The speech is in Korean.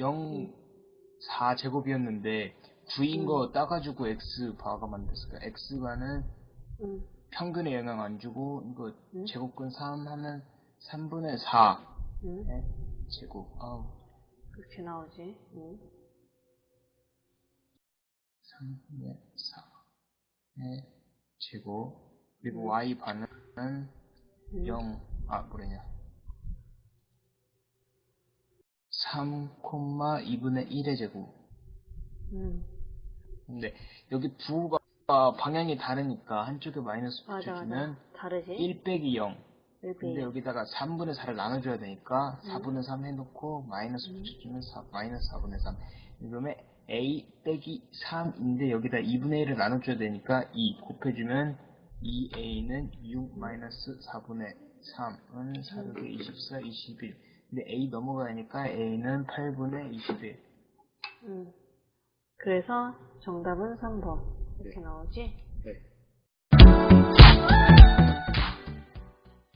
0, 4 제곱이었는데 9인 거 따가지고 x 바가 만들었을까? x바는 응. 평균에 영향 안 주고 이거 응? 제곱근 3 하면 3분의 4 응. 네, 제곱 아우 그렇게 나오지. 응. 3분의 4 네, 제곱 그리고 응. y 반은 응. 0, 아, 뭐래냐. 3, 2분의 1의 제곱. 응. 근데 여기 부호가 방향이 다르니까 한쪽에 마이너스 붙여주면 맞아. 다르지? 1 빼기 0. 일비 근데 여기다가 3분의 4를 나눠줘야 되니까 음. 4분의 3 해놓고 마이너스 음. 붙여주면 4, 마이너스 4분의 3. 그러면 a 빼기 3인데 여기다 2분의 1을 나눠줘야 되니까 2 곱해주면 2a는 6 마이너스 4분의 3은 4르게 24, 21. 근데 A 넘어가니까 A는 8분의 21. 음. 그래서 정답은 3번. 이렇게 네. 나오지? 네.